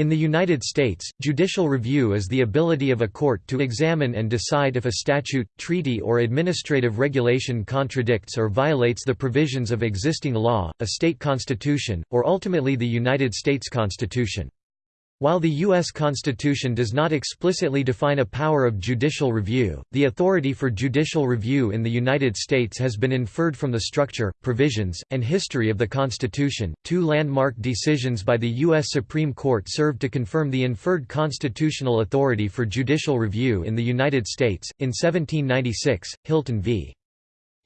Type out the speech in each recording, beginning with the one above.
In the United States, judicial review is the ability of a court to examine and decide if a statute, treaty or administrative regulation contradicts or violates the provisions of existing law, a state constitution, or ultimately the United States Constitution. While the U.S. Constitution does not explicitly define a power of judicial review, the authority for judicial review in the United States has been inferred from the structure, provisions, and history of the Constitution. Two landmark decisions by the U.S. Supreme Court served to confirm the inferred constitutional authority for judicial review in the United States. In 1796, Hylton v.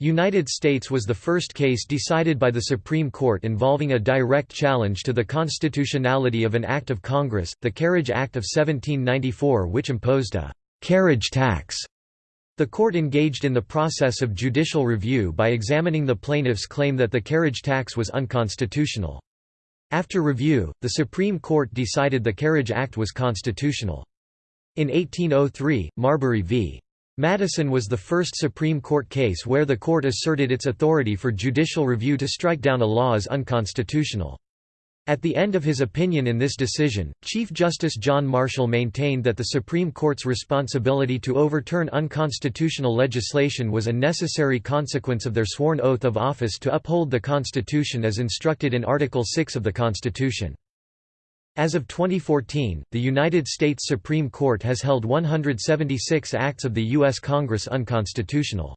United States was the first case decided by the Supreme Court involving a direct challenge to the constitutionality of an act of Congress, the Carriage Act of 1794 which imposed a «carriage tax». The court engaged in the process of judicial review by examining the plaintiff's claim that the carriage tax was unconstitutional. After review, the Supreme Court decided the Carriage Act was constitutional. In 1803, Marbury v. Madison was the first Supreme Court case where the court asserted its authority for judicial review to strike down a law as unconstitutional. At the end of his opinion in this decision, Chief Justice John Marshall maintained that the Supreme Court's responsibility to overturn unconstitutional legislation was a necessary consequence of their sworn oath of office to uphold the Constitution as instructed in Article 6 of the Constitution. As of 2014, the United States Supreme Court has held 176 acts of the U.S. Congress unconstitutional.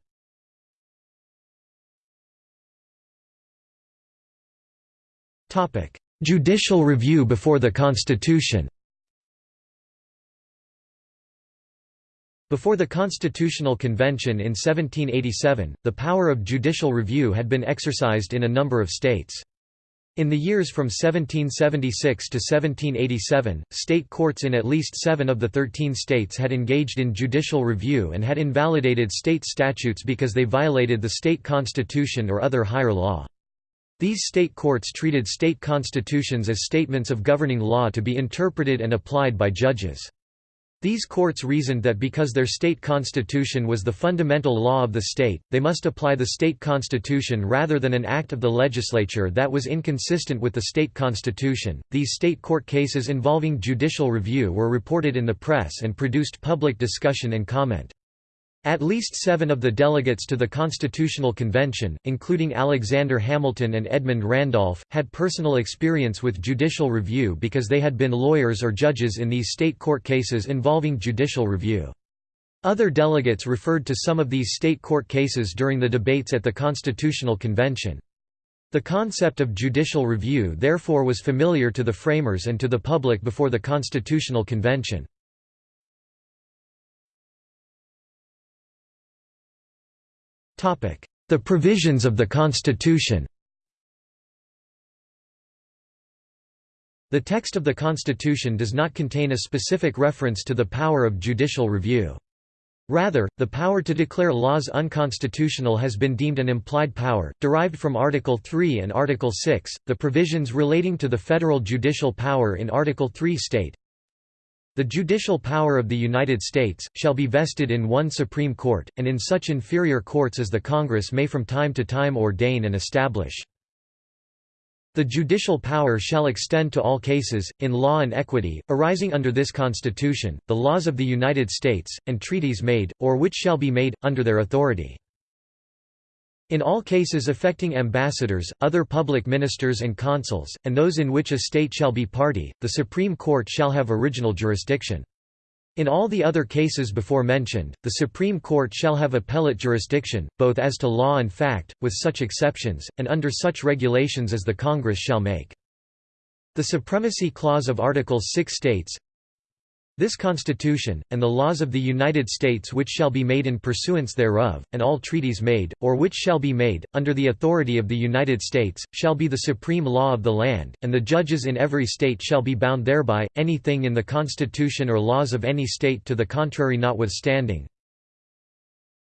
Judicial review before the Constitution Before the Constitutional Convention in 1787, the power of judicial review had been exercised in a number of states. In the years from 1776 to 1787, state courts in at least seven of the thirteen states had engaged in judicial review and had invalidated state statutes because they violated the state constitution or other higher law. These state courts treated state constitutions as statements of governing law to be interpreted and applied by judges. These courts reasoned that because their state constitution was the fundamental law of the state, they must apply the state constitution rather than an act of the legislature that was inconsistent with the state constitution. These state court cases involving judicial review were reported in the press and produced public discussion and comment. At least seven of the delegates to the Constitutional Convention, including Alexander Hamilton and Edmund Randolph, had personal experience with judicial review because they had been lawyers or judges in these state court cases involving judicial review. Other delegates referred to some of these state court cases during the debates at the Constitutional Convention. The concept of judicial review therefore was familiar to the framers and to the public before the Constitutional Convention. The provisions of the Constitution The text of the Constitution does not contain a specific reference to the power of judicial review. Rather, the power to declare laws unconstitutional has been deemed an implied power, derived from Article 3 and Article 6. The provisions relating to the federal judicial power in Article 3 state the judicial power of the United States, shall be vested in one Supreme Court, and in such inferior courts as the Congress may from time to time ordain and establish. The judicial power shall extend to all cases, in law and equity, arising under this Constitution, the laws of the United States, and treaties made, or which shall be made, under their authority. In all cases affecting ambassadors, other public ministers and consuls, and those in which a state shall be party, the Supreme Court shall have original jurisdiction. In all the other cases before mentioned, the Supreme Court shall have appellate jurisdiction, both as to law and fact, with such exceptions, and under such regulations as the Congress shall make. The Supremacy Clause of Article 6 states, this Constitution, and the laws of the United States which shall be made in pursuance thereof, and all treaties made, or which shall be made, under the authority of the United States, shall be the supreme law of the land, and the judges in every state shall be bound thereby, anything in the Constitution or laws of any state to the contrary notwithstanding.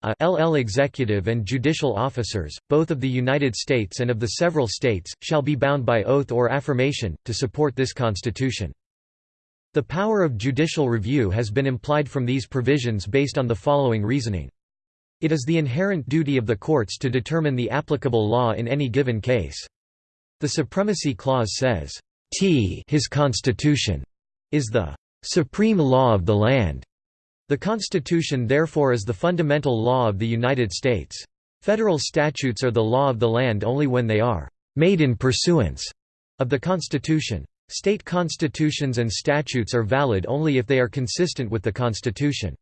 A LL executive and judicial officers, both of the United States and of the several states, shall be bound by oath or affirmation, to support this Constitution. The power of judicial review has been implied from these provisions based on the following reasoning. It is the inherent duty of the courts to determine the applicable law in any given case. The Supremacy Clause says, T his constitution is the supreme law of the land. The Constitution therefore is the fundamental law of the United States. Federal statutes are the law of the land only when they are made in pursuance of the Constitution. State constitutions and statutes are valid only if they are consistent with the Constitution.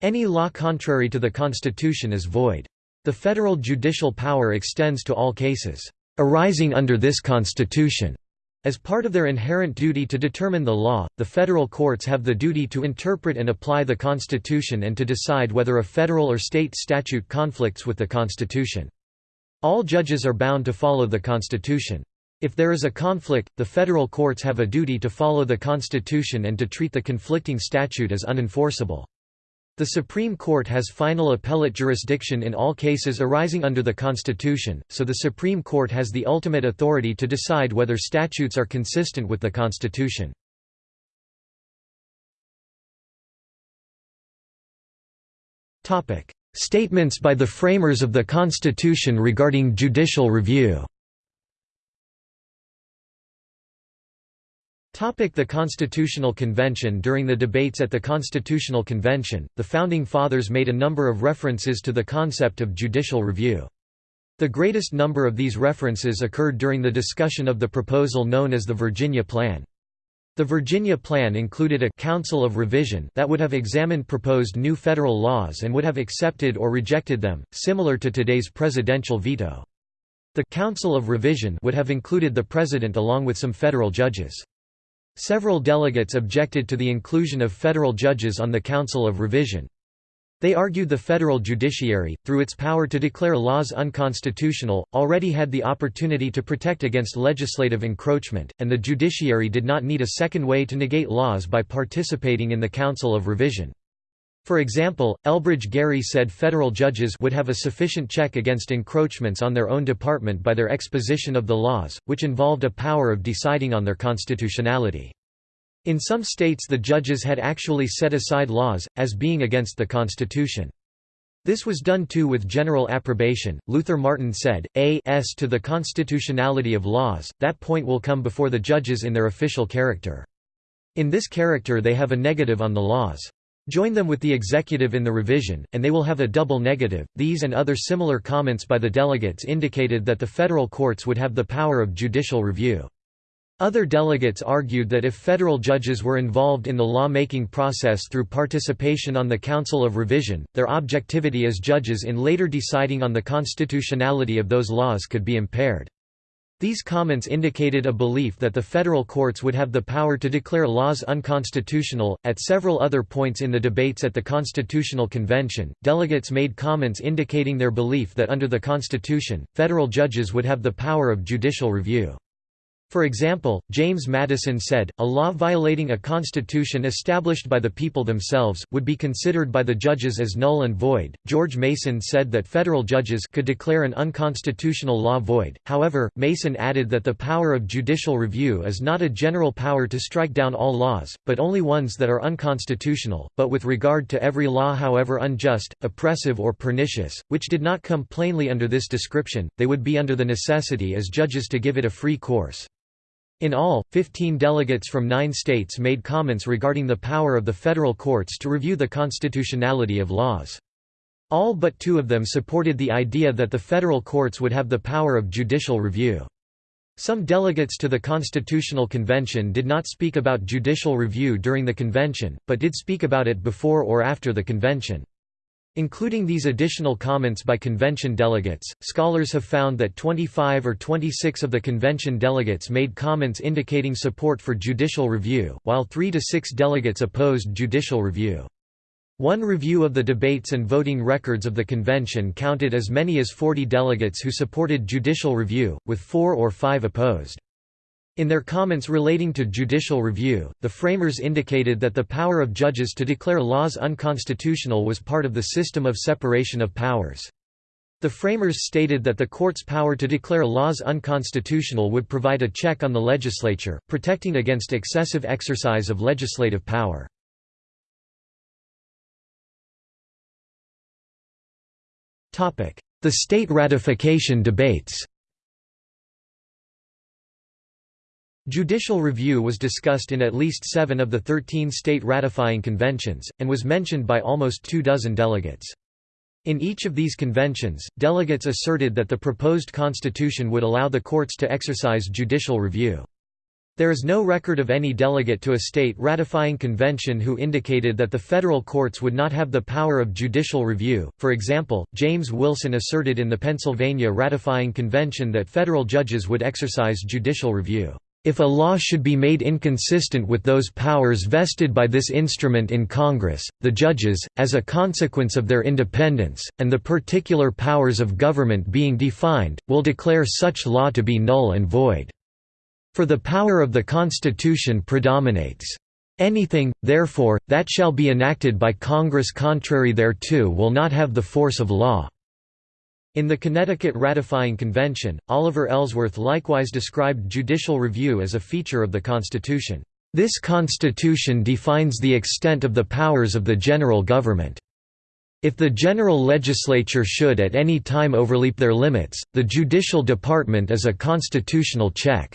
Any law contrary to the Constitution is void. The federal judicial power extends to all cases arising under this Constitution. As part of their inherent duty to determine the law, the federal courts have the duty to interpret and apply the Constitution and to decide whether a federal or state statute conflicts with the Constitution. All judges are bound to follow the Constitution. If there is a conflict, the federal courts have a duty to follow the Constitution and to treat the conflicting statute as unenforceable. The Supreme Court has final appellate jurisdiction in all cases arising under the Constitution, so the Supreme Court has the ultimate authority to decide whether statutes are consistent with the Constitution. Statements by the framers of the Constitution regarding judicial review The Constitutional Convention During the debates at the Constitutional Convention, the Founding Fathers made a number of references to the concept of judicial review. The greatest number of these references occurred during the discussion of the proposal known as the Virginia Plan. The Virginia Plan included a «Council of Revision» that would have examined proposed new federal laws and would have accepted or rejected them, similar to today's presidential veto. The «Council of Revision» would have included the President along with some federal judges. Several delegates objected to the inclusion of federal judges on the Council of Revision. They argued the federal judiciary, through its power to declare laws unconstitutional, already had the opportunity to protect against legislative encroachment, and the judiciary did not need a second way to negate laws by participating in the Council of Revision. For example, Elbridge Gerry said federal judges would have a sufficient check against encroachments on their own department by their exposition of the laws, which involved a power of deciding on their constitutionality. In some states the judges had actually set aside laws, as being against the Constitution. This was done too with general approbation. Luther Martin said, A s to the constitutionality of laws, that point will come before the judges in their official character. In this character they have a negative on the laws. Join them with the executive in the revision, and they will have a double negative. These and other similar comments by the delegates indicated that the federal courts would have the power of judicial review. Other delegates argued that if federal judges were involved in the law-making process through participation on the Council of Revision, their objectivity as judges in later deciding on the constitutionality of those laws could be impaired. These comments indicated a belief that the federal courts would have the power to declare laws unconstitutional. At several other points in the debates at the Constitutional Convention, delegates made comments indicating their belief that under the Constitution, federal judges would have the power of judicial review. For example, James Madison said, a law violating a constitution established by the people themselves, would be considered by the judges as null and void. George Mason said that federal judges could declare an unconstitutional law void, however, Mason added that the power of judicial review is not a general power to strike down all laws, but only ones that are unconstitutional, but with regard to every law however unjust, oppressive or pernicious, which did not come plainly under this description, they would be under the necessity as judges to give it a free course. In all, 15 delegates from nine states made comments regarding the power of the federal courts to review the constitutionality of laws. All but two of them supported the idea that the federal courts would have the power of judicial review. Some delegates to the Constitutional Convention did not speak about judicial review during the convention, but did speak about it before or after the convention. Including these additional comments by convention delegates, scholars have found that 25 or 26 of the convention delegates made comments indicating support for judicial review, while 3 to 6 delegates opposed judicial review. One review of the debates and voting records of the convention counted as many as 40 delegates who supported judicial review, with 4 or 5 opposed. In their comments relating to judicial review, the framers indicated that the power of judges to declare laws unconstitutional was part of the system of separation of powers. The framers stated that the court's power to declare laws unconstitutional would provide a check on the legislature, protecting against excessive exercise of legislative power. The state ratification debates Judicial review was discussed in at least seven of the 13 state ratifying conventions, and was mentioned by almost two dozen delegates. In each of these conventions, delegates asserted that the proposed constitution would allow the courts to exercise judicial review. There is no record of any delegate to a state ratifying convention who indicated that the federal courts would not have the power of judicial review. For example, James Wilson asserted in the Pennsylvania ratifying convention that federal judges would exercise judicial review. If a law should be made inconsistent with those powers vested by this instrument in Congress, the judges, as a consequence of their independence, and the particular powers of government being defined, will declare such law to be null and void. For the power of the Constitution predominates. Anything, therefore, that shall be enacted by Congress contrary thereto will not have the force of law. In the Connecticut Ratifying Convention, Oliver Ellsworth likewise described judicial review as a feature of the Constitution. This Constitution defines the extent of the powers of the general government. If the general legislature should at any time overleap their limits, the judicial department is a constitutional check.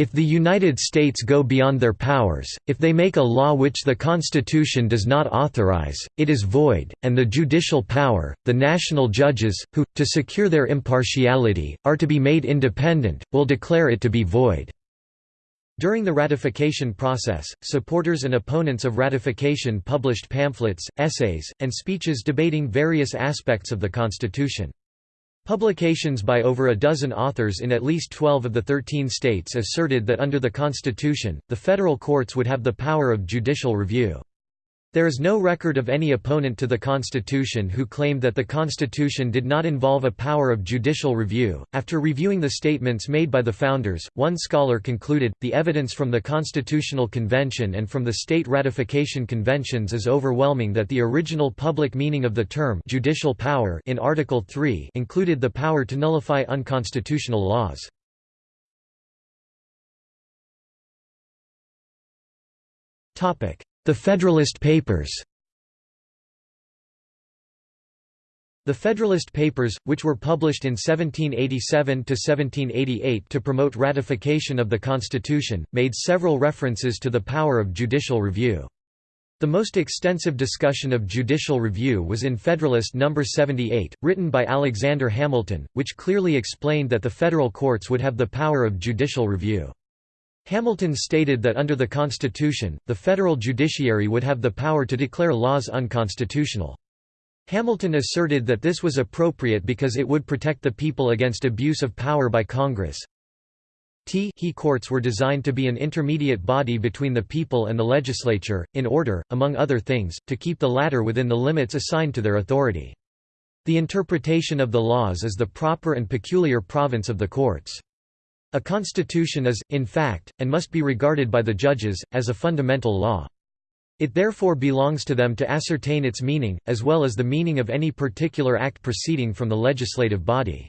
If the United States go beyond their powers, if they make a law which the Constitution does not authorize, it is void, and the judicial power, the national judges, who, to secure their impartiality, are to be made independent, will declare it to be void." During the ratification process, supporters and opponents of ratification published pamphlets, essays, and speeches debating various aspects of the Constitution. Publications by over a dozen authors in at least 12 of the 13 states asserted that under the Constitution, the federal courts would have the power of judicial review. There is no record of any opponent to the Constitution who claimed that the Constitution did not involve a power of judicial review. After reviewing the statements made by the founders, one scholar concluded the evidence from the Constitutional Convention and from the state ratification conventions is overwhelming that the original public meaning of the term judicial power in Article 3 included the power to nullify unconstitutional laws. Topic: the Federalist Papers The Federalist Papers, which were published in 1787–1788 to promote ratification of the Constitution, made several references to the power of judicial review. The most extensive discussion of judicial review was in Federalist No. 78, written by Alexander Hamilton, which clearly explained that the federal courts would have the power of judicial review. Hamilton stated that under the Constitution, the federal judiciary would have the power to declare laws unconstitutional. Hamilton asserted that this was appropriate because it would protect the people against abuse of power by Congress. T he courts were designed to be an intermediate body between the people and the legislature, in order, among other things, to keep the latter within the limits assigned to their authority. The interpretation of the laws is the proper and peculiar province of the courts. A constitution is, in fact, and must be regarded by the judges, as a fundamental law. It therefore belongs to them to ascertain its meaning, as well as the meaning of any particular act proceeding from the legislative body.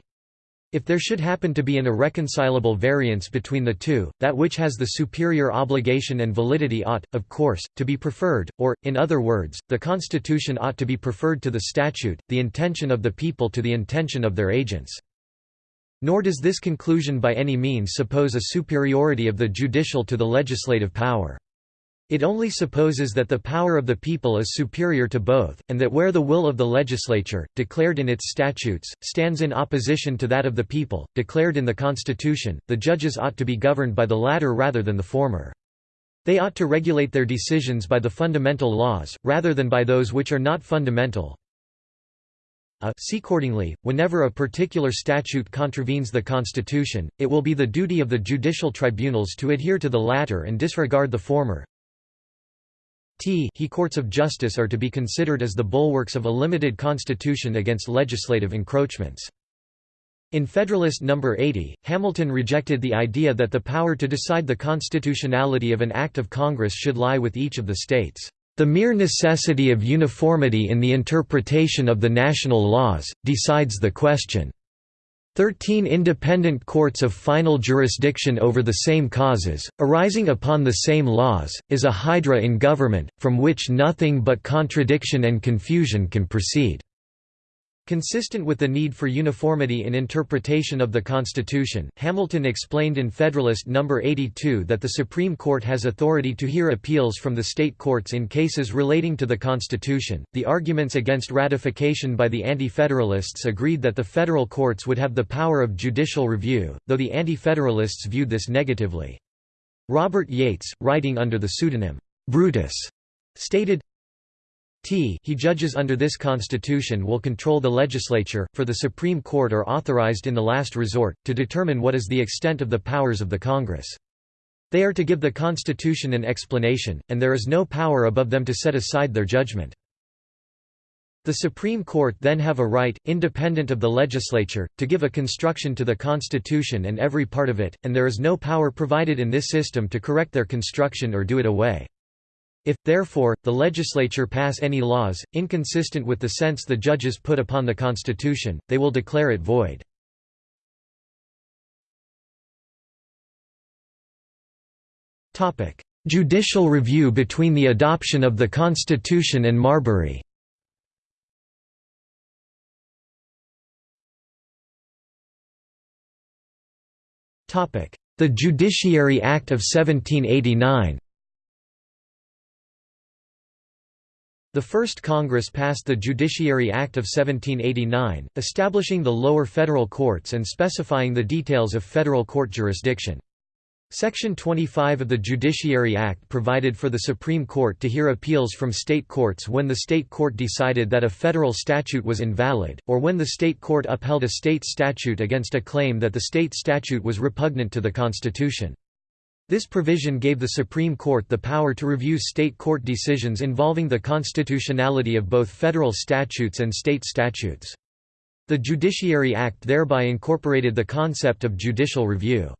If there should happen to be an irreconcilable variance between the two, that which has the superior obligation and validity ought, of course, to be preferred, or, in other words, the Constitution ought to be preferred to the statute, the intention of the people to the intention of their agents. Nor does this conclusion by any means suppose a superiority of the judicial to the legislative power. It only supposes that the power of the people is superior to both, and that where the will of the legislature, declared in its statutes, stands in opposition to that of the people, declared in the Constitution, the judges ought to be governed by the latter rather than the former. They ought to regulate their decisions by the fundamental laws, rather than by those which are not fundamental, Uh, a accordingly, whenever a particular statute contravenes the Constitution, it will be the duty of the judicial tribunals to adhere to the latter and disregard the former. T he courts of justice are to be considered as the bulwarks of a limited constitution against legislative encroachments. In Federalist No. 80, Hamilton rejected the idea that the power to decide the constitutionality of an act of Congress should lie with each of the states. The mere necessity of uniformity in the interpretation of the national laws, decides the question. Thirteen independent courts of final jurisdiction over the same causes, arising upon the same laws, is a hydra in government, from which nothing but contradiction and confusion can proceed. Consistent with the need for uniformity in interpretation of the Constitution, Hamilton explained in Federalist No. 82 that the Supreme Court has authority to hear appeals from the state courts in cases relating to the Constitution. The arguments against ratification by the Anti Federalists agreed that the federal courts would have the power of judicial review, though the Anti Federalists viewed this negatively. Robert Yates, writing under the pseudonym Brutus, stated, T he judges under this constitution will control the legislature, for the Supreme Court are authorized in the last resort, to determine what is the extent of the powers of the Congress. They are to give the Constitution an explanation, and there is no power above them to set aside their judgment. The Supreme Court then have a right, independent of the legislature, to give a construction to the Constitution and every part of it, and there is no power provided in this system to correct their construction or do it away. If, therefore, the legislature pass any laws, inconsistent with the sense the judges put upon the Constitution, they will declare it void. Judicial review between the adoption of the Constitution and Marbury. The Judiciary Act of 1789 The first Congress passed the Judiciary Act of 1789, establishing the lower federal courts and specifying the details of federal court jurisdiction. Section 25 of the Judiciary Act provided for the Supreme Court to hear appeals from state courts when the state court decided that a federal statute was invalid, or when the state court upheld a state statute against a claim that the state statute was repugnant to the Constitution. This provision gave the Supreme Court the power to review state court decisions involving the constitutionality of both federal statutes and state statutes. The Judiciary Act thereby incorporated the concept of judicial review.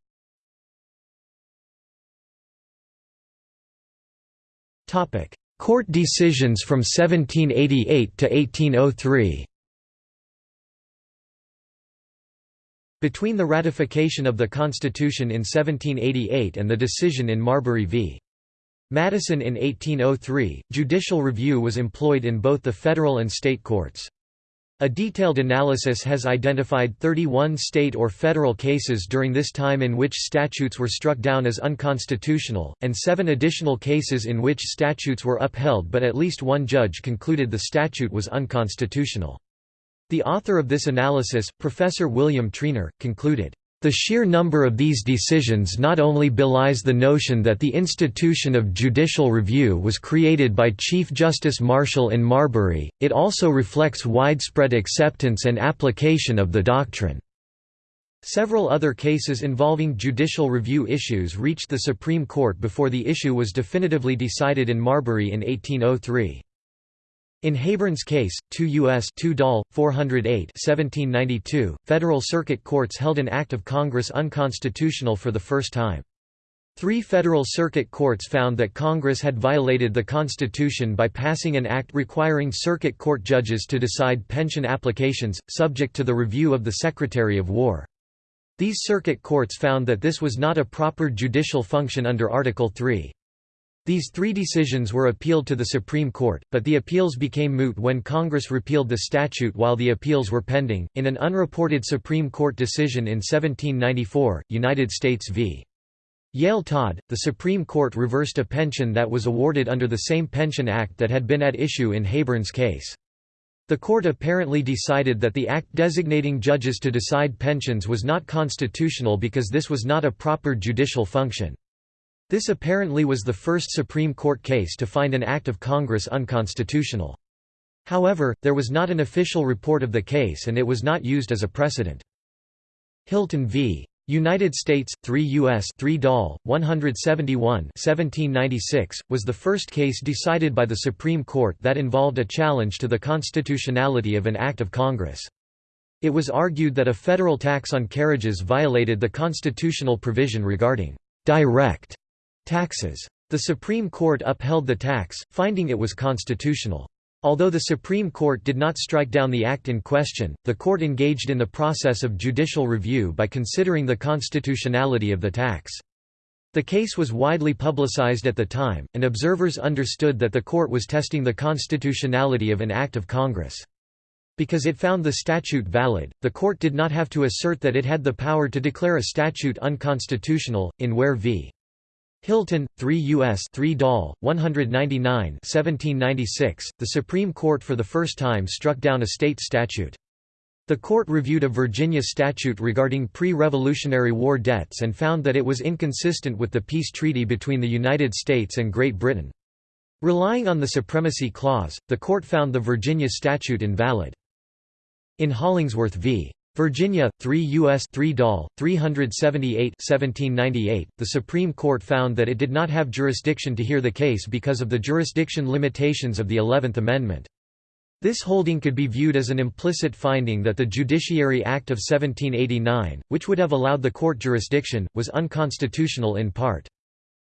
Court decisions from 1788 to 1803 Between the ratification of the Constitution in 1788 and the decision in Marbury v. Madison in 1803, judicial review was employed in both the federal and state courts. A detailed analysis has identified 31 state or federal cases during this time in which statutes were struck down as unconstitutional, and seven additional cases in which statutes were upheld but at least one judge concluded the statute was unconstitutional. The author of this analysis, Professor William Treanor, concluded, the sheer number of these decisions not only belies the notion that the institution of judicial review was created by Chief Justice Marshall in Marbury, it also reflects widespread acceptance and application of the doctrine. Several other cases involving judicial review issues reached the Supreme Court before the issue was definitively decided in Marbury in 1803. In Hayburn's case, 2 U.S. 2 Dall. 408 1792, federal circuit courts held an act of Congress unconstitutional for the first time. Three federal circuit courts found that Congress had violated the Constitution by passing an act requiring circuit court judges to decide pension applications, subject to the review of the Secretary of War. These circuit courts found that this was not a proper judicial function under Article 3. These three decisions were appealed to the Supreme Court, but the appeals became moot when Congress repealed the statute while the appeals were pending. In an unreported Supreme Court decision in 1794, United States v. Yale Todd, the Supreme Court reversed a pension that was awarded under the same Pension Act that had been at issue in Hayburn's case. The court apparently decided that the act designating judges to decide pensions was not constitutional because this was not a proper judicial function. This apparently was the first Supreme Court case to find an act of Congress unconstitutional. However, there was not an official report of the case and it was not used as a precedent. Hylton v. United States, 3 U.S. 3 Dall. 171 1796, was the first case decided by the Supreme Court that involved a challenge to the constitutionality of an act of Congress. It was argued that a federal tax on carriages violated the constitutional provision regarding direct Taxes. The Supreme Court upheld the tax, finding it was constitutional. Although the Supreme Court did not strike down the act in question, the court engaged in the process of judicial review by considering the constitutionality of the tax. The case was widely publicized at the time, and observers understood that the court was testing the constitutionality of an act of Congress. Because it found the statute valid, the court did not have to assert that it had the power to declare a statute unconstitutional. In Ware v. Hylton, 3 U.S. 3 Dall, 199 1796, the Supreme Court for the first time struck down a state statute. The court reviewed a Virginia statute regarding pre-Revolutionary War debts and found that it was inconsistent with the peace treaty between the United States and Great Britain. Relying on the Supremacy Clause, the court found the Virginia statute invalid. In Hollingsworth v. Virginia, 3 U.S. 3 Dall, 378 1798, the Supreme Court found that it did not have jurisdiction to hear the case because of the jurisdiction limitations of the Eleventh Amendment. This holding could be viewed as an implicit finding that the Judiciary Act of 1789, which would have allowed the court jurisdiction, was unconstitutional in part.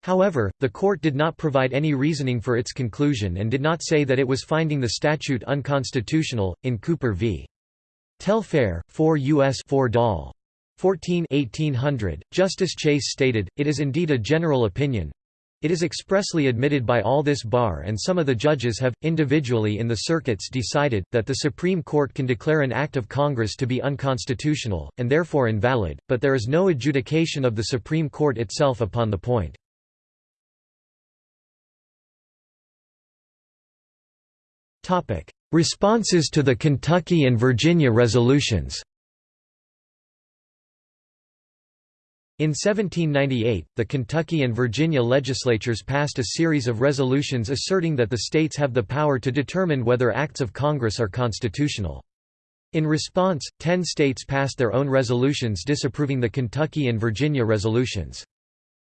However, the court did not provide any reasoning for its conclusion and did not say that it was finding the statute unconstitutional. In Cooper v. Telfair, 4 U.S. 4 Dall. 14 1800, Justice Chase stated, It is indeed a general opinion. It is expressly admitted by all this bar and some of the judges have, individually in the circuits decided, that the Supreme Court can declare an act of Congress to be unconstitutional, and therefore invalid, but there is no adjudication of the Supreme Court itself upon the point. Responses to the Kentucky and Virginia resolutions In 1798, the Kentucky and Virginia legislatures passed a series of resolutions asserting that the states have the power to determine whether acts of Congress are constitutional. In response, ten states passed their own resolutions disapproving the Kentucky and Virginia resolutions.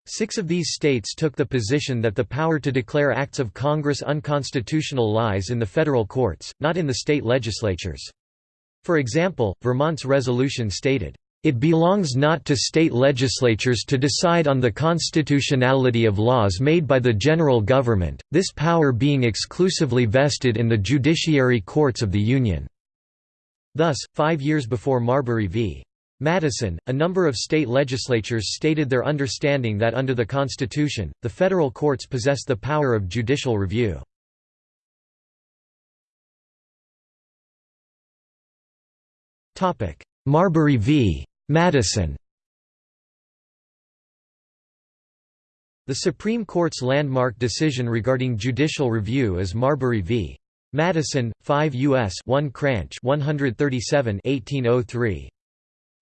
Six of these states took the position that the power to declare acts of Congress unconstitutional lies in the federal courts, not in the state legislatures. For example, Vermont's resolution stated, "...it belongs not to state legislatures to decide on the constitutionality of laws made by the general government, this power being exclusively vested in the judiciary courts of the Union." Thus, five years before Marbury v. Madison, a number of state legislatures stated their understanding that under the Constitution, the federal courts possess the power of judicial review. Marbury v. Madison The Supreme Court's landmark decision regarding judicial review is Marbury v. Madison, 5 U.S. 1 Cranch 137 1803.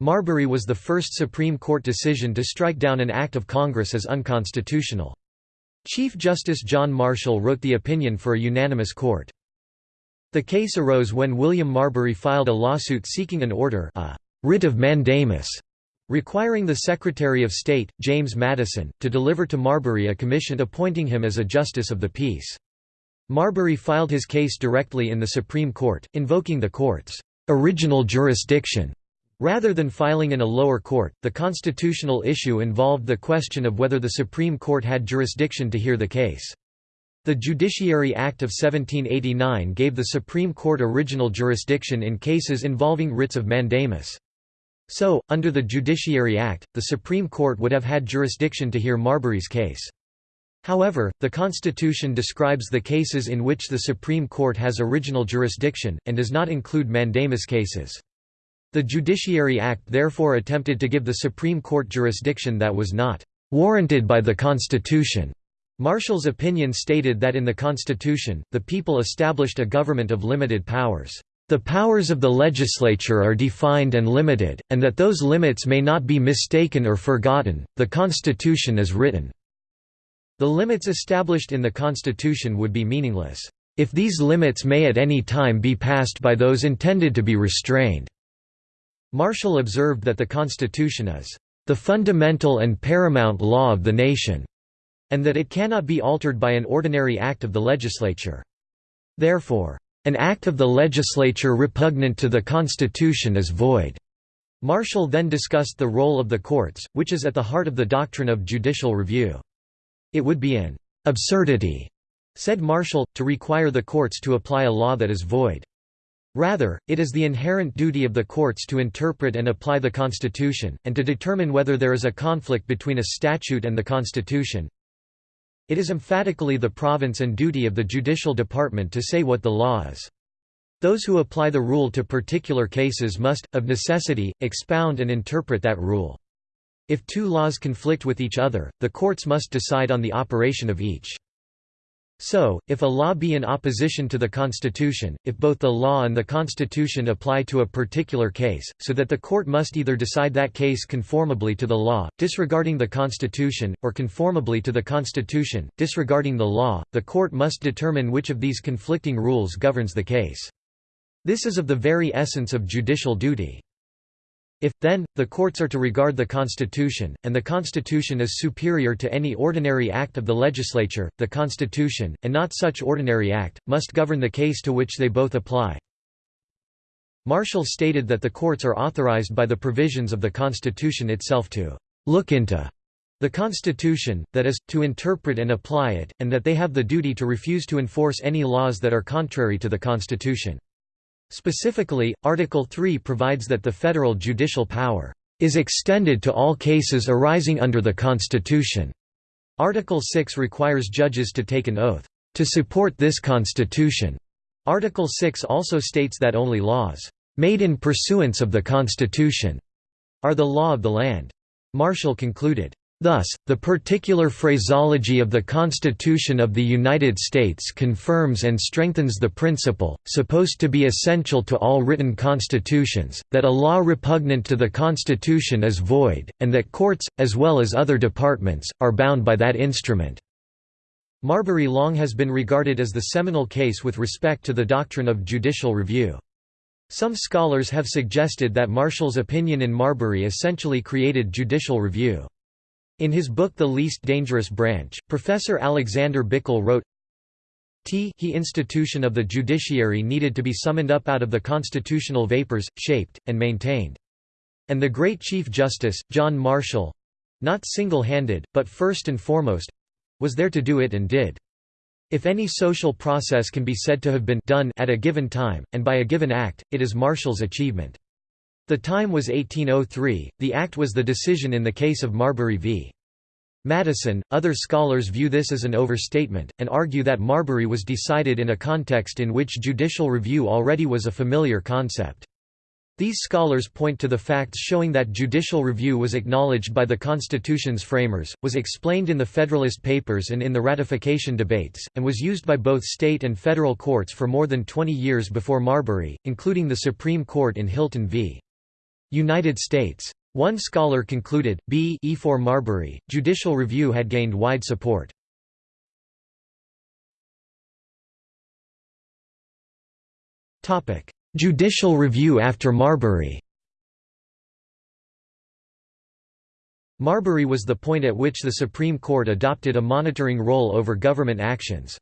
Marbury was the first Supreme Court decision to strike down an act of Congress as unconstitutional. Chief Justice John Marshall wrote the opinion for a unanimous court. The case arose when William Marbury filed a lawsuit seeking an order a writ of mandamus, requiring the Secretary of State, James Madison, to deliver to Marbury a commission appointing him as a justice of the peace. Marbury filed his case directly in the Supreme Court, invoking the court's original jurisdiction Rather than filing in a lower court, the constitutional issue involved the question of whether the Supreme Court had jurisdiction to hear the case. The Judiciary Act of 1789 gave the Supreme Court original jurisdiction in cases involving writs of mandamus. So, under the Judiciary Act, the Supreme Court would have had jurisdiction to hear Marbury's case. However, the Constitution describes the cases in which the Supreme Court has original jurisdiction, and does not include mandamus cases. The Judiciary Act therefore attempted to give the Supreme Court jurisdiction that was not warranted by the Constitution. Marshall's opinion stated that in the Constitution, the people established a government of limited powers. The powers of the legislature are defined and limited, and that those limits may not be mistaken or forgotten. The Constitution is written. The limits established in the Constitution would be meaningless, if these limits may at any time be passed by those intended to be restrained. Marshall observed that the Constitution is the fundamental and paramount law of the nation, and that it cannot be altered by an ordinary act of the legislature. Therefore, an act of the legislature repugnant to the Constitution is void. Marshall then discussed the role of the courts, which is at the heart of the doctrine of judicial review. It would be an absurdity, said Marshall, to require the courts to apply a law that is void. Rather, it is the inherent duty of the courts to interpret and apply the Constitution, and to determine whether there is a conflict between a statute and the Constitution. It is emphatically the province and duty of the judicial department to say what the law is. Those who apply the rule to particular cases must, of necessity, expound and interpret that rule. If two laws conflict with each other, the courts must decide on the operation of each. So, if a law be in opposition to the Constitution, if both the law and the Constitution apply to a particular case, so that the court must either decide that case conformably to the law, disregarding the Constitution, or conformably to the Constitution, disregarding the law, the court must determine which of these conflicting rules governs the case. This is of the very essence of judicial duty. If, then, the courts are to regard the Constitution, and the Constitution is superior to any ordinary act of the legislature, the Constitution, and not such ordinary act, must govern the case to which they both apply. Marshall stated that the courts are authorized by the provisions of the Constitution itself to look into the Constitution, that is, to interpret and apply it, and that they have the duty to refuse to enforce any laws that are contrary to the Constitution. Specifically, Article 3 provides that the federal judicial power is extended to all cases arising under the Constitution. Article 6 requires judges to take an oath to support this Constitution. Article 6 also states that only laws made in pursuance of the Constitution are the law of the land. Marshall concluded, Thus, the particular phraseology of the Constitution of the United States confirms and strengthens the principle, supposed to be essential to all written constitutions, that a law repugnant to the Constitution is void, and that courts, as well as other departments, are bound by that instrument. Marbury long has been regarded as the seminal case with respect to the doctrine of judicial review. Some scholars have suggested that Marshall's opinion in Marbury essentially created judicial review. In his book The Least Dangerous Branch, Professor Alexander Bickel wrote, T he institution of the judiciary needed to be summoned up out of the constitutional vapors, shaped, and maintained. And the great Chief Justice, John Marshall—not single-handed, but first and foremost—was there to do it and did. If any social process can be said to have been done at a given time, and by a given act, it is Marshall's achievement. The time was 1803, the act was the decision in the case of Marbury v. Madison. Other scholars view this as an overstatement, and argue that Marbury was decided in a context in which judicial review already was a familiar concept. These scholars point to the facts showing that judicial review was acknowledged by the Constitution's framers, was explained in the Federalist Papers and in the ratification debates, and was used by both state and federal courts for more than 20 years before Marbury, including the Supreme Court in Hylton v. United States. One scholar concluded, b e for Marbury, judicial review had gained wide support. judicial review after Marbury Marbury was the point at which the Supreme Court adopted a monitoring role over government actions.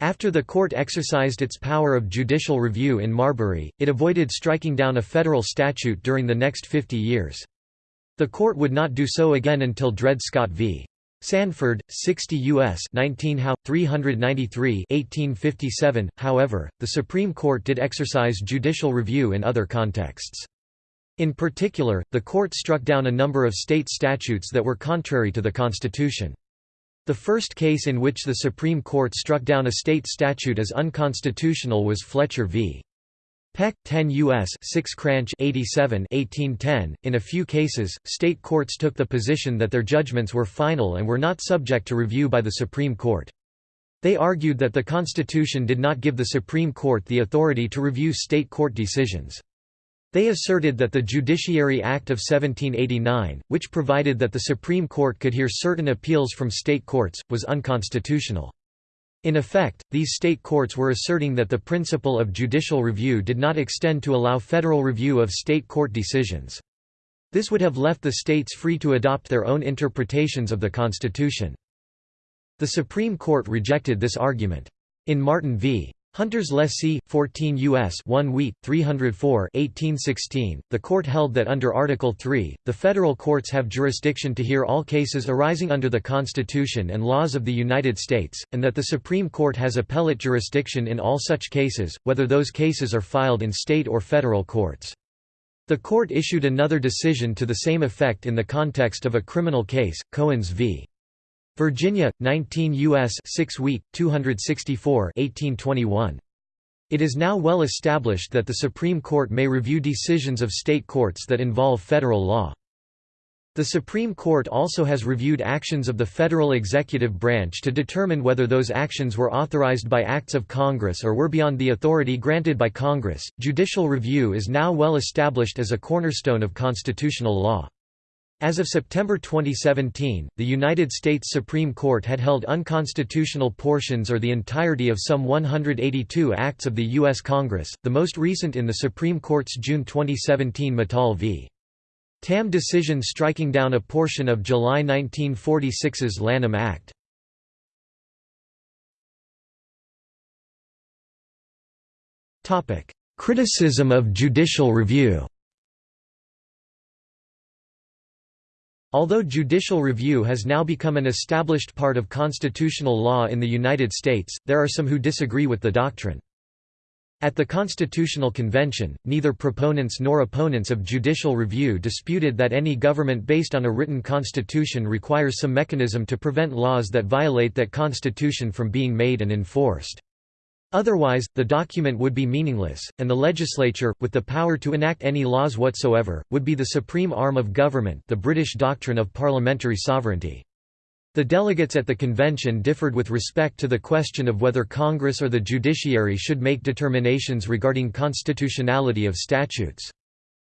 After the court exercised its power of judicial review in Marbury, it avoided striking down a federal statute during the next 50 years. The court would not do so again until Dred Scott v. Sandford, 60 U.S. 19 How. 393 1857. However, the Supreme Court did exercise judicial review in other contexts. In particular, the court struck down a number of state statutes that were contrary to the Constitution. The first case in which the Supreme Court struck down a state statute as unconstitutional was Fletcher v. Peck 10 U.S. 6 Cranch 87 1810. In a few cases, state courts took the position that their judgments were final and were not subject to review by the Supreme Court. They argued that the Constitution did not give the Supreme Court the authority to review state court decisions. They asserted that the Judiciary Act of 1789, which provided that the Supreme Court could hear certain appeals from state courts, was unconstitutional. In effect, these state courts were asserting that the principle of judicial review did not extend to allow federal review of state court decisions. This would have left the states free to adopt their own interpretations of the Constitution. The Supreme Court rejected this argument. In Martin v. Hunter's Lessee, 14 U.S. 1 Wheat, 304 1816, the court held that under Article 3, the federal courts have jurisdiction to hear all cases arising under the Constitution and laws of the United States, and that the Supreme Court has appellate jurisdiction in all such cases, whether those cases are filed in state or federal courts. The court issued another decision to the same effect in the context of a criminal case, Cohens v. Virginia, 19 U.S. 6 Wheat, 264 1821. It is now well established that the Supreme Court may review decisions of state courts that involve federal law. The Supreme Court also has reviewed actions of the federal executive branch to determine whether those actions were authorized by acts of Congress or were beyond the authority granted by Congress. Judicial review is now well established as a cornerstone of constitutional law. As of September 2017, the United States Supreme Court had held unconstitutional portions or the entirety of some 182 acts of the U.S. Congress, the most recent in the Supreme Court's June 2017 Matal v. Tam decision striking down a portion of July 1946's Lanham Act. Criticism of judicial review Although judicial review has now become an established part of constitutional law in the United States, there are some who disagree with the doctrine. At the Constitutional Convention, neither proponents nor opponents of judicial review disputed that any government based on a written constitution requires some mechanism to prevent laws that violate that constitution from being made and enforced. Otherwise, the document would be meaningless, and the legislature, with the power to enact any laws whatsoever, would be the supreme arm of government the British doctrine of parliamentary sovereignty. The delegates at the convention differed with respect to the question of whether Congress or the judiciary should make determinations regarding constitutionality of statutes.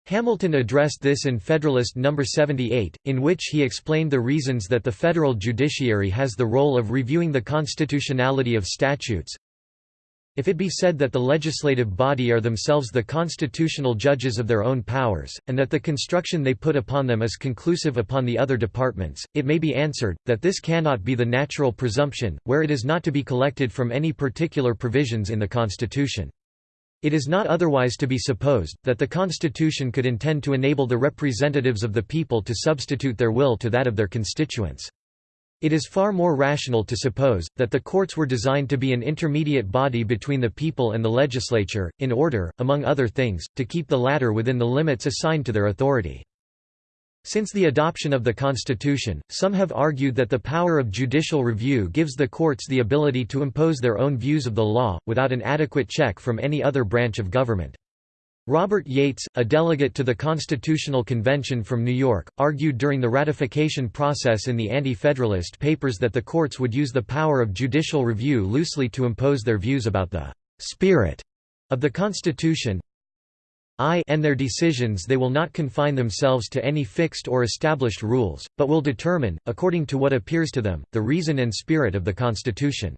Hamilton addressed this in Federalist No. 78, in which he explained the reasons that the federal judiciary has the role of reviewing the constitutionality of statutes, if it be said that the legislative body are themselves the constitutional judges of their own powers, and that the construction they put upon them is conclusive upon the other departments, it may be answered, that this cannot be the natural presumption, where it is not to be collected from any particular provisions in the Constitution. It is not otherwise to be supposed, that the Constitution could intend to enable the representatives of the people to substitute their will to that of their constituents. It is far more rational to suppose, that the courts were designed to be an intermediate body between the people and the legislature, in order, among other things, to keep the latter within the limits assigned to their authority. Since the adoption of the Constitution, some have argued that the power of judicial review gives the courts the ability to impose their own views of the law, without an adequate check from any other branch of government. Robert Yates, a delegate to the Constitutional Convention from New York, argued during the ratification process in the Anti-Federalist Papers that the courts would use the power of judicial review loosely to impose their views about the «spirit» of the Constitution I and their decisions they will not confine themselves to any fixed or established rules, but will determine, according to what appears to them, the reason and spirit of the Constitution.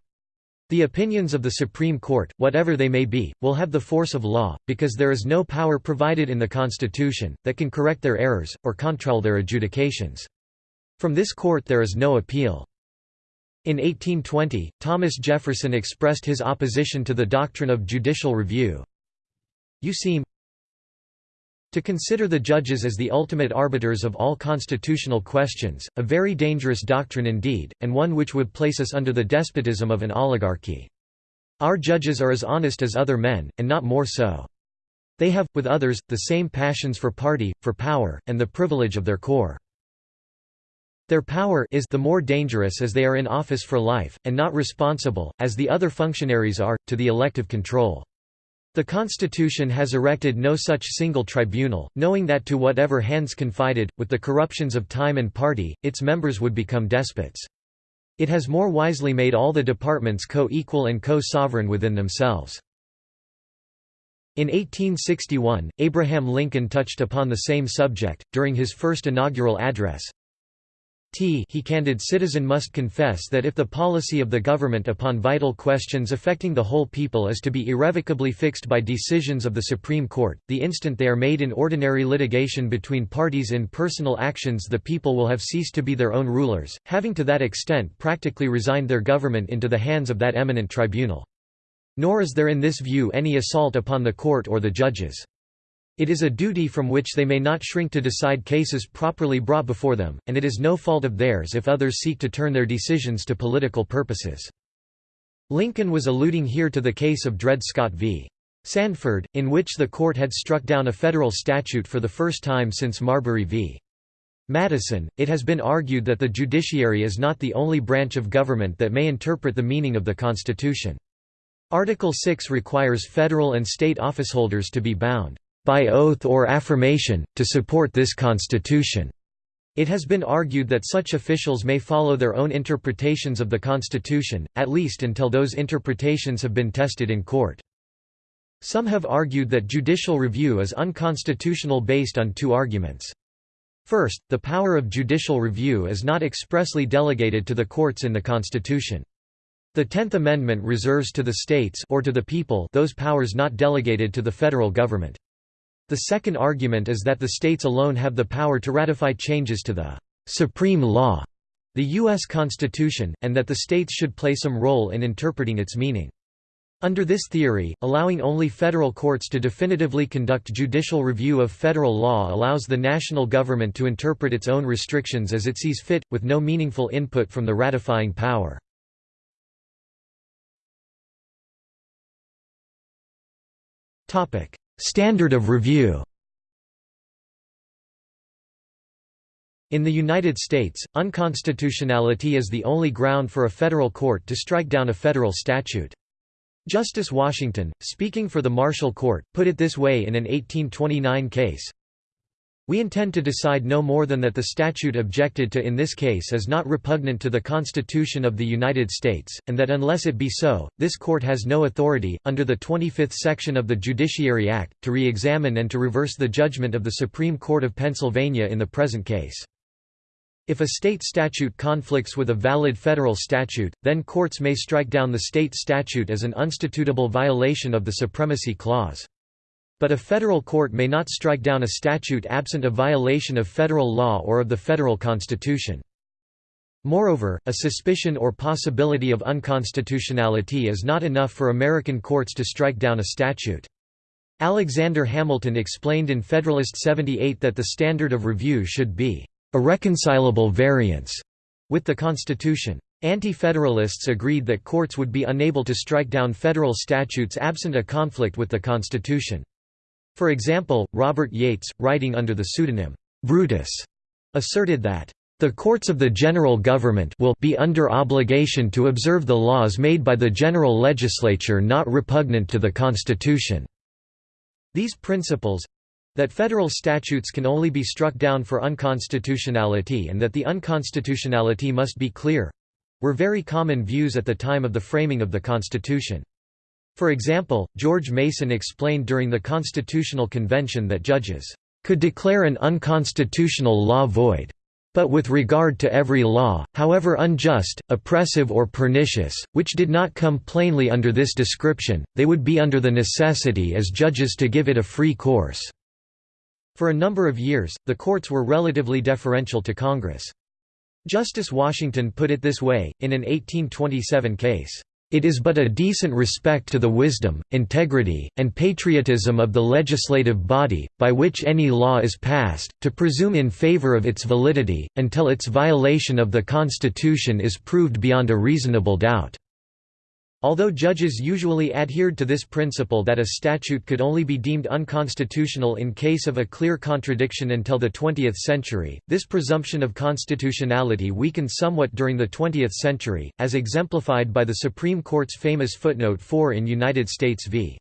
The opinions of the Supreme Court, whatever they may be, will have the force of law, because there is no power provided in the Constitution, that can correct their errors, or control their adjudications. From this court there is no appeal. In 1820, Thomas Jefferson expressed his opposition to the doctrine of judicial review. You seem, to consider the judges as the ultimate arbiters of all constitutional questions, a very dangerous doctrine indeed, and one which would place us under the despotism of an oligarchy. Our judges are as honest as other men, and not more so. They have, with others, the same passions for party, for power, and the privilege of their corps. Their power is the more dangerous as they are in office for life, and not responsible, as the other functionaries are, to the elective control. The Constitution has erected no such single tribunal, knowing that to whatever hands confided, with the corruptions of time and party, its members would become despots. It has more wisely made all the departments co-equal and co-sovereign within themselves. In 1861, Abraham Lincoln touched upon the same subject, during his first inaugural address, T he candid citizen must confess that if the policy of the government upon vital questions affecting the whole people is to be irrevocably fixed by decisions of the Supreme Court, the instant they are made in ordinary litigation between parties in personal actions the people will have ceased to be their own rulers, having to that extent practically resigned their government into the hands of that eminent tribunal. Nor is there in this view any assault upon the court or the judges. It is a duty from which they may not shrink to decide cases properly brought before them, and it is no fault of theirs if others seek to turn their decisions to political purposes. Lincoln was alluding here to the case of Dred Scott v. Sandford, in which the court had struck down a federal statute for the first time since Marbury v. Madison. It has been argued that the judiciary is not the only branch of government that may interpret the meaning of the Constitution. Article 6 requires federal and state officeholders to be bound, "...by oath or affirmation, to support this Constitution." It has been argued that such officials may follow their own interpretations of the Constitution, at least until those interpretations have been tested in court. Some have argued that judicial review is unconstitutional based on two arguments. First, the power of judicial review is not expressly delegated to the courts in the Constitution. The Tenth Amendment reserves to the states or to the people those powers not delegated to the federal government. The second argument is that the states alone have the power to ratify changes to the «supreme law», the U.S. Constitution, and that the states should play some role in interpreting its meaning. Under this theory, allowing only federal courts to definitively conduct judicial review of federal law allows the national government to interpret its own restrictions as it sees fit, with no meaningful input from the ratifying power. Standard of review In the United States, unconstitutionality is the only ground for a federal court to strike down a federal statute. Justice Washington, speaking for the Marshall Court, put it this way in an 1829 case, we intend to decide no more than that the statute objected to in this case is not repugnant to the Constitution of the United States, and that unless it be so, this court has no authority, under the 25th section of the Judiciary Act, to re-examine and to reverse the judgment of the Supreme Court of Pennsylvania in the present case. If a state statute conflicts with a valid federal statute, then courts may strike down the state statute as an unstitutable violation of the Supremacy Clause. But a federal court may not strike down a statute absent a violation of federal law or of the federal constitution. Moreover, a suspicion or possibility of unconstitutionality is not enough for American courts to strike down a statute. Alexander Hamilton explained in Federalist 78 that the standard of review should be a reconcilable variance with the Constitution. Anti-federalists agreed that courts would be unable to strike down federal statutes absent a conflict with the Constitution. For example, Robert Yates, writing under the pseudonym, Brutus, asserted that, "...the courts of the general government will be under obligation to observe the laws made by the general legislature not repugnant to the Constitution." These principles, that federal statutes can only be struck down for unconstitutionality and that the unconstitutionality must be clear were very common views at the time of the framing of the Constitution. For example, George Mason explained during the Constitutional Convention that judges could declare an unconstitutional law void. But with regard to every law, however unjust, oppressive or pernicious, which did not come plainly under this description, they would be under the necessity as judges to give it a free course." For a number of years, the courts were relatively deferential to Congress. Justice Washington put it this way, in an 1827 case, it is but a decent respect to the wisdom, integrity, and patriotism of the legislative body, by which any law is passed, to presume in favor of its validity, until its violation of the Constitution is proved beyond a reasonable doubt. Although judges usually adhered to this principle that a statute could only be deemed unconstitutional in case of a clear contradiction until the 20th century, this presumption of constitutionality weakened somewhat during the 20th century, as exemplified by the Supreme Court's famous footnote 4 in United States v.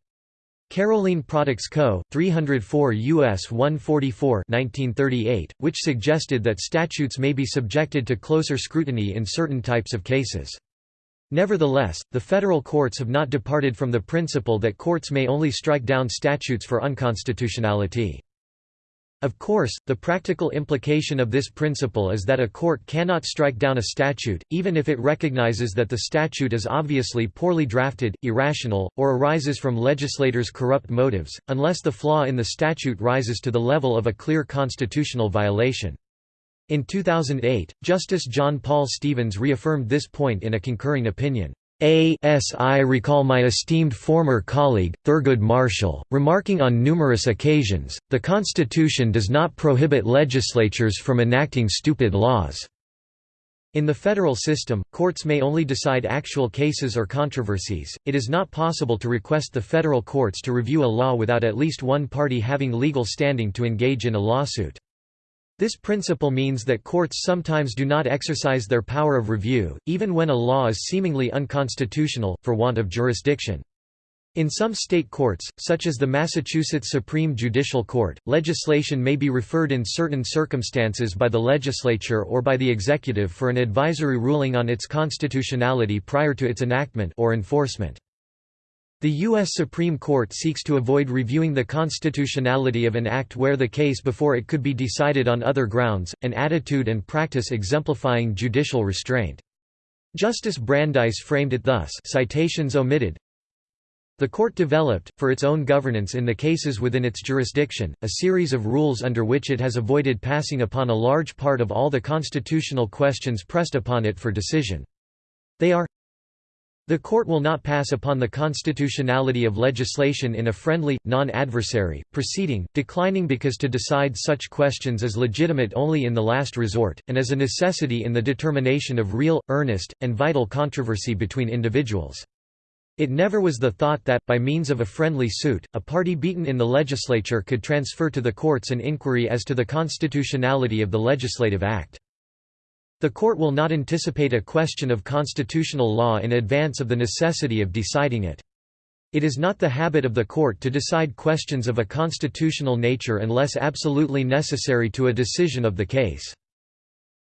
Carolene Products Co., 304 U.S. 144 1938, which suggested that statutes may be subjected to closer scrutiny in certain types of cases. Nevertheless, the federal courts have not departed from the principle that courts may only strike down statutes for unconstitutionality. Of course, the practical implication of this principle is that a court cannot strike down a statute, even if it recognizes that the statute is obviously poorly drafted, irrational, or arises from legislators' corrupt motives, unless the flaw in the statute rises to the level of a clear constitutional violation. In 2008, Justice John Paul Stevens reaffirmed this point in a concurring opinion. As I recall my esteemed former colleague, Thurgood Marshall, remarking on numerous occasions, the Constitution does not prohibit legislatures from enacting stupid laws. In the federal system, courts may only decide actual cases or controversies, it is not possible to request the federal courts to review a law without at least one party having legal standing to engage in a lawsuit. This principle means that courts sometimes do not exercise their power of review, even when a law is seemingly unconstitutional, for want of jurisdiction. In some state courts, such as the Massachusetts Supreme Judicial Court, legislation may be referred in certain circumstances by the legislature or by the executive for an advisory ruling on its constitutionality prior to its enactment or enforcement. The U.S. Supreme Court seeks to avoid reviewing the constitutionality of an act where the case before it could be decided on other grounds, an attitude and practice exemplifying judicial restraint. Justice Brandeis framed it thus citations omitted, the court developed, for its own governance in the cases within its jurisdiction, a series of rules under which it has avoided passing upon a large part of all the constitutional questions pressed upon it for decision. They are the court will not pass upon the constitutionality of legislation in a friendly, non-adversary, proceeding, declining because to decide such questions is legitimate only in the last resort, and as a necessity in the determination of real, earnest, and vital controversy between individuals. It never was the thought that, by means of a friendly suit, a party beaten in the legislature could transfer to the courts an inquiry as to the constitutionality of the legislative act. The court will not anticipate a question of constitutional law in advance of the necessity of deciding it. It is not the habit of the court to decide questions of a constitutional nature unless absolutely necessary to a decision of the case.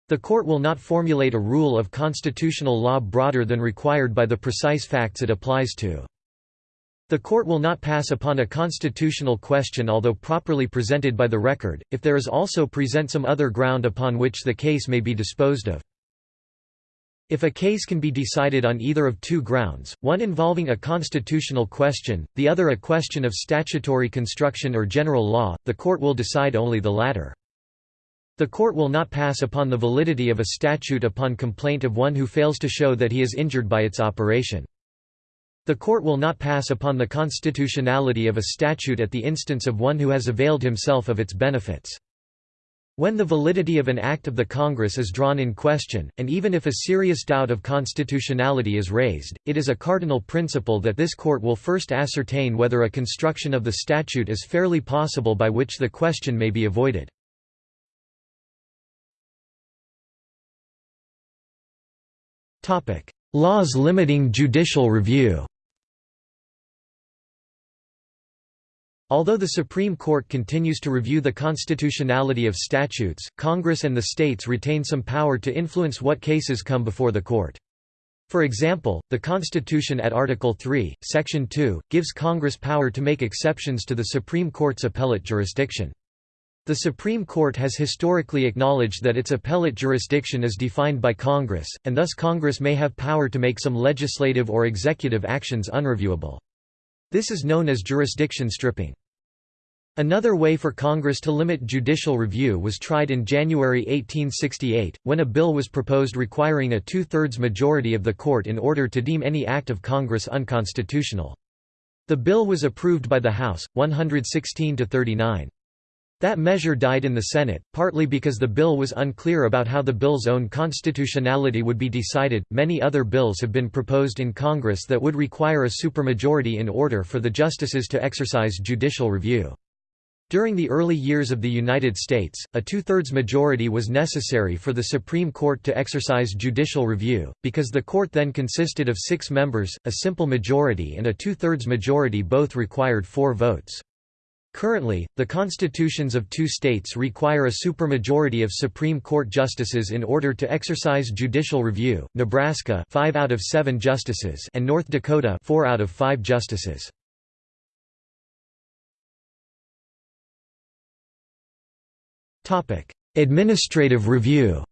The court will not formulate a rule of constitutional law broader than required by the precise facts it applies to. The court will not pass upon a constitutional question although properly presented by the record, if there is also present some other ground upon which the case may be disposed of. If a case can be decided on either of two grounds, one involving a constitutional question, the other a question of statutory construction or general law, the court will decide only the latter. The court will not pass upon the validity of a statute upon complaint of one who fails to show that he is injured by its operation. The court will not pass upon the constitutionality of a statute at the instance of one who has availed himself of its benefits. When the validity of an act of the Congress is drawn in question, and even if a serious doubt of constitutionality is raised, it is a cardinal principle that this court will first ascertain whether a construction of the statute is fairly possible by which the question may be avoided. Laws limiting judicial review Although the Supreme Court continues to review the constitutionality of statutes, Congress and the states retain some power to influence what cases come before the court. For example, the Constitution at Article 3, Section 2, gives Congress power to make exceptions to the Supreme Court's appellate jurisdiction. The Supreme Court has historically acknowledged that its appellate jurisdiction is defined by Congress, and thus Congress may have power to make some legislative or executive actions unreviewable. This is known as jurisdiction stripping. Another way for Congress to limit judicial review was tried in January 1868, when a bill was proposed requiring a two-thirds majority of the court in order to deem any act of Congress unconstitutional. The bill was approved by the House, 116 to 39. That measure died in the Senate, partly because the bill was unclear about how the bill's own constitutionality would be decided. Many other bills have been proposed in Congress that would require a supermajority in order for the justices to exercise judicial review. During the early years of the United States, a two-thirds majority was necessary for the Supreme Court to exercise judicial review, because the court then consisted of six members, a simple majority and a two-thirds majority both required four votes. Currently, the constitutions of two states require a supermajority of Supreme Court justices in order to exercise judicial review, Nebraska 5 out of 7 justices and North Dakota 4 out of 5 justices. Administrative review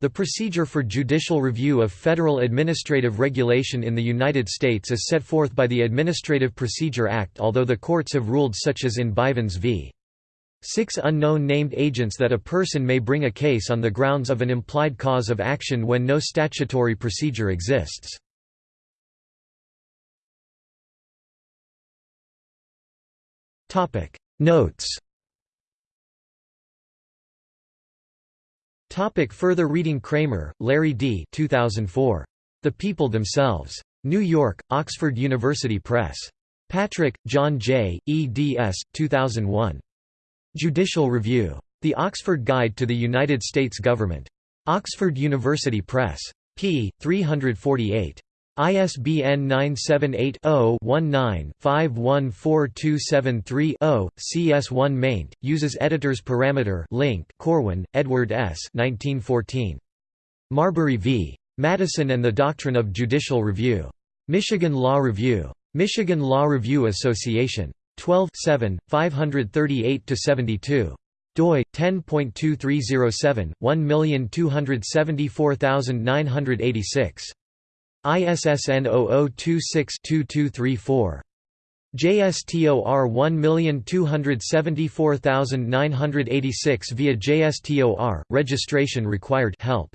The procedure for judicial review of federal administrative regulation in the United States is set forth by the Administrative Procedure Act although the courts have ruled such as in Bivens v. Six unknown named agents that a person may bring a case on the grounds of an implied cause of action when no statutory procedure exists. Topic Notes Topic Further reading Kramer, Larry D. 2004. The People Themselves. New York, Oxford University Press. Patrick, John J., eds. 2001. Judicial Review. The Oxford Guide to the United States Government. Oxford University Press. p. 348. ISBN 978-0-19-514273-0, CS1 maint, uses editors parameter link Corwin, Edward S. 1914. Marbury v. Madison and the Doctrine of Judicial Review. Michigan Law Review. Michigan Law Review Association. 12 538–72 doi 10.2307 1274986 ISSN 0026-2234. JSTOR 1274986 via JSTOR, registration required help.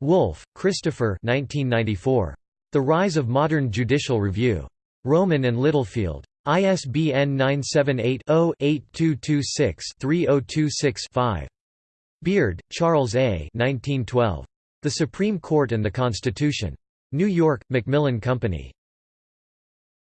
Wolfe, Christopher 1994. The Rise of Modern Judicial Review. Rowman and Littlefield. ISBN 978-0-8226-3026-5. Beard, Charles A. 1912. The Supreme Court and the Constitution. New York, Macmillan Company.